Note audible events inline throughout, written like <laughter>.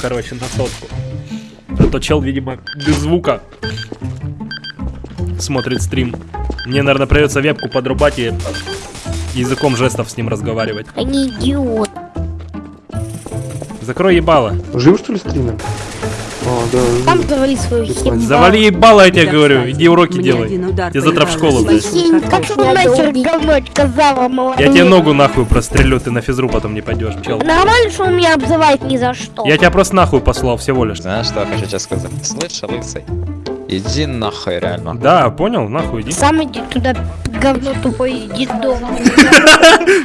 короче, на сотку. А то чел, видимо, без звука смотрит стрим. Мне, наверное, придется вебку подрубать и языком жестов с ним разговаривать. Они идиот. Закрой ебало. Жив что ли стример? А, да. Там завали свою херню. Завали ебало, я тебе говорю. Иди уроки Мне делай. Тебе завтра в школу, блядь. свою Синь, как картошку. ты нахер говно сказала, молодец. Я тебе ногу нахуй прострелю, ты на физру потом не пойдешь, чел. Нормально, что он меня обзывает ни за что. Я тебя просто нахуй послал всего лишь. Знаешь, что я хочу тебе сказать? Слышь, лысый, иди нахуй реально. Да, понял, нахуй иди. Сам иди туда, говно тупой, иди дома.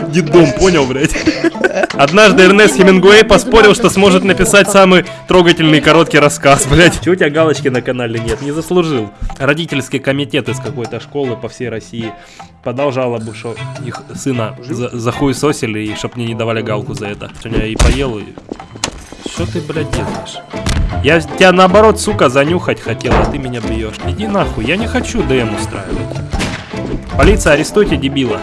<laughs> Дедом, понял, блядь. Однажды Эрнест Хемингуэй поспорил, что сможет написать самый трогательный короткий рассказ, блядь. Чего у тебя галочки на канале нет? Не заслужил. Родительский комитет из какой-то школы по всей России подал жалобу, что их сына за, захуесосили и чтоб мне не давали галку за это. Сегодня я и поел, и... Что ты, блядь, делаешь? Я тебя наоборот, сука, занюхать хотел, а ты меня бьешь. Иди нахуй, я не хочу ДМ устраивать. Полиция, арестуйте дебила.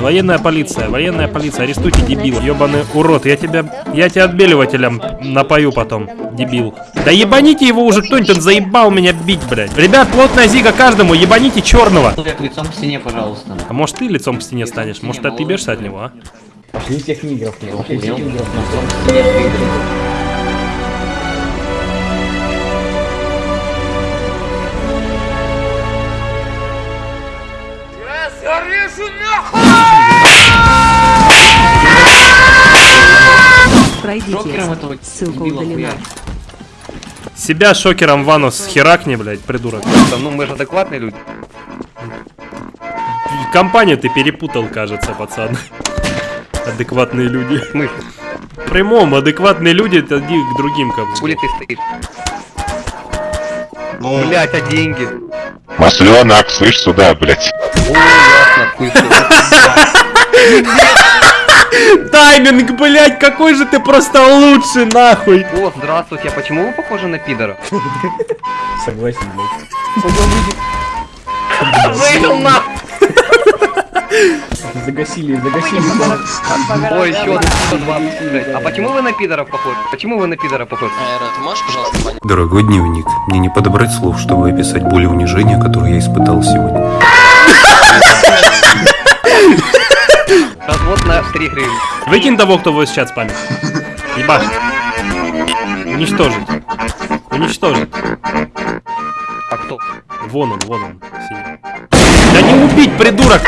Военная полиция, военная полиция, арестуйте дебила. Ёбаный урод, я тебя, я тебя отбеливателем напою потом, дебил. Да ебаните его уже кто-нибудь, он заебал меня бить, блядь. Ребят, плотная зига каждому, ебаните черного. Лицом к стене, пожалуйста. А может ты лицом к стене станешь? Может ты отъебешься от него, а? Пошли всех нигеров, пошли всех нигеров, лицом к стене двигались. Пройдите. Шокером этого Ссылка удалена. Себя шокером ванус херакни, блядь, придурок. Ну мы же адекватные люди. Компанию ты перепутал, кажется, пацан. Адекватные люди. Мы. В прямом, адекватные люди, это иди к другим как бы. Хули ты стоишь? Блять, а деньги? Масленок, слышь сюда, блядь. Хуй Тайминг, блядь, какой же ты просто лучший, нахуй. О, здравствуйте, а почему вы похожи на пидора? Согласен, блядь. Загасили, загасили. Ой, еще 120, блядь. А почему вы на пидоров похожи? Почему вы на пидора похожи? Айра, ты можешь, пожалуйста, понять? Дорогой дневник, мне не подобрать слов, чтобы описать боль и унижение, которое я испытал сегодня. 3 гривны. Выкинь того, кто будет сейчас спамит. Ебаш. Уничтожить. Уничтожить. А кто? Вон он, вон он. синий. Да не убить, придурок!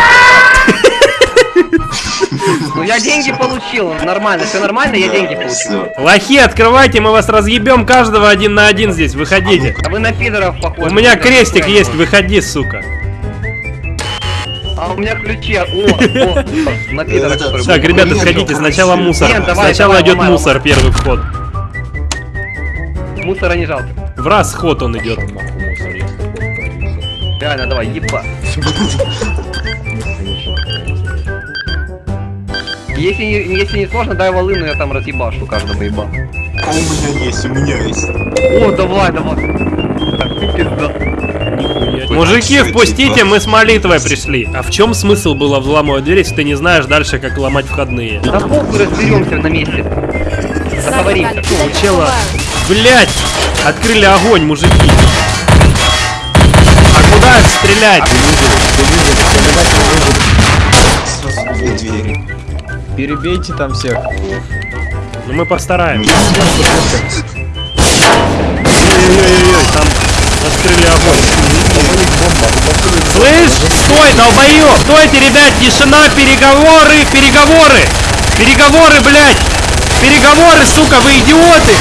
Ну я деньги получил, нормально, все нормально, я деньги получил. Лохи, открывайте, мы вас разъебем каждого один на один здесь, выходите. А вы на пидоров похожи. У меня крестик есть, выходи, сука. А у меня ключи, о, о, на пидоров. которые Так, ребята, сходите, сначала мусор. Нет, давай, Сначала давай, идет ломай, мусор, первый вход. Мусора не жалко. В раз ход он идет. Реально, давай, еба. Если не, если не сложно, дай волыну, я там разъебашу каждому еба. А у меня есть, у меня есть. О, давай, давай. Так, пизда. Мужики, впустите, мы с молитвой пришли. А в чем смысл было взламывать дверь, если ты не знаешь дальше, как ломать входные? Да похуй, разберемся на месте. Договоримся. Чела... Блять! Открыли огонь, мужики! А куда стрелять? Перебейте там всех. Ну мы постараемся. Ой-ой-ой, там открыли огонь. Слышь, стой, долбоёб! Стойте, ребят, тишина, переговоры, переговоры! Переговоры, блядь! Переговоры, сука, вы идиоты!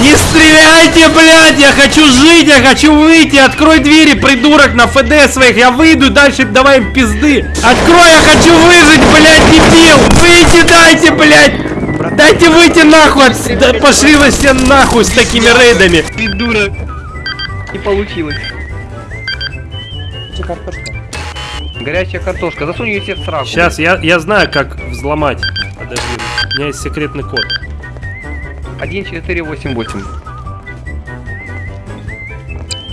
Не стреляйте, блядь! Я хочу жить, я хочу выйти! Открой двери, придурок, на ФД своих! Я выйду, дальше давай им пизды! Открой, я хочу выжить, блядь, дебил! Выйти дайте, блядь! Дайте выйти нахуй! да пошли вы все нахуй с такими рейдами! Придурок. Не получилось. Горячая картошка. Засунь ее себе в сраку. Сейчас, я, я знаю, как взломать. Подожди, у меня есть секретный код. 1488.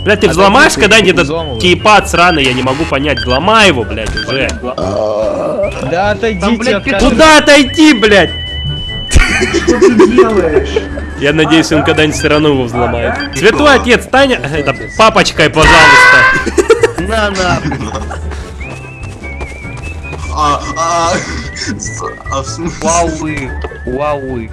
Блядь, ты взломаешь когда-нибудь этот кейпад сраный? Я не могу понять. Взломай его, блядь, уже. Да отойдите Там, блядь. Куда отойти, блядь? Я надеюсь, он когда-нибудь все равно его взломает. Святой отец, Таня, это папочкой, пожалуйста. На, на. А, а, а, в смысле? Вауи. Вауи.